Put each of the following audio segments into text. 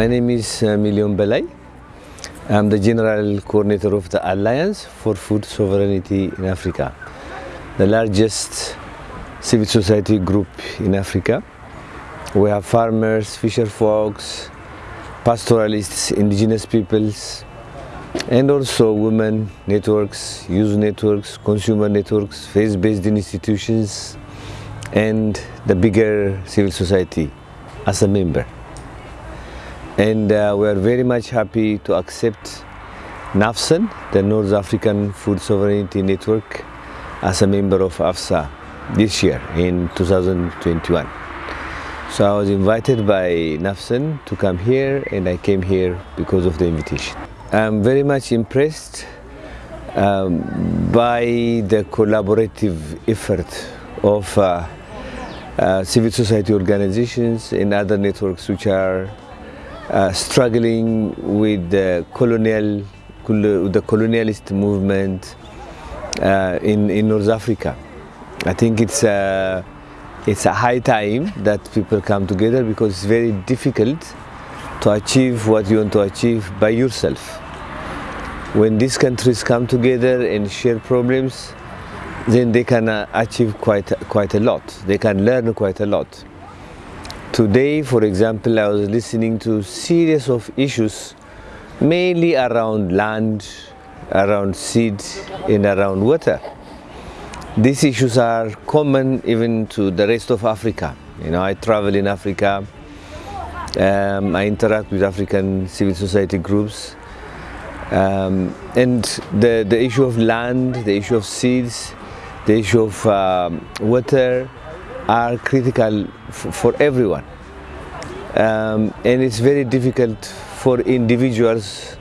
My name is uh, Million Belay. I'm the General Coordinator of the Alliance for Food Sovereignty in Africa, the largest civil society group in Africa. We have farmers, fisher folks, pastoralists, indigenous peoples, and also women networks, youth networks, consumer networks, faith-based institutions, and the bigger civil society as a member. And uh, we are very much happy to accept NAFSEN, the North African Food Sovereignty Network, as a member of AFSA this year in 2021. So I was invited by NAFSEN to come here and I came here because of the invitation. I'm very much impressed um, by the collaborative effort of uh, uh, civil society organizations and other networks which are uh, struggling with the colonial, the colonialist movement uh, in, in North Africa. I think it's a, it's a high time that people come together because it's very difficult to achieve what you want to achieve by yourself. When these countries come together and share problems, then they can uh, achieve quite, quite a lot. They can learn quite a lot. Today, for example, I was listening to a series of issues mainly around land, around seed, and around water. These issues are common even to the rest of Africa. You know, I travel in Africa, um, I interact with African civil society groups, um, and the, the issue of land, the issue of seeds, the issue of um, water are critical for everyone. Um, and it's very difficult for individuals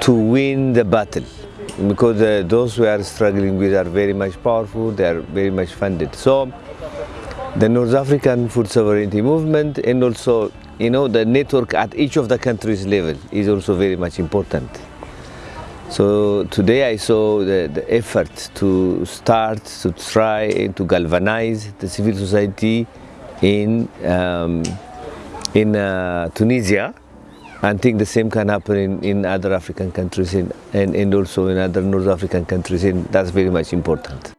to win the battle because uh, those who are struggling with are very much powerful, they are very much funded. So the North African food sovereignty movement and also you know the network at each of the countries level is also very much important. So today I saw the, the effort to start to try to galvanize the civil society in um, in uh, Tunisia and think the same can happen in, in other African countries in, and, and also in other North African countries and that's very much important.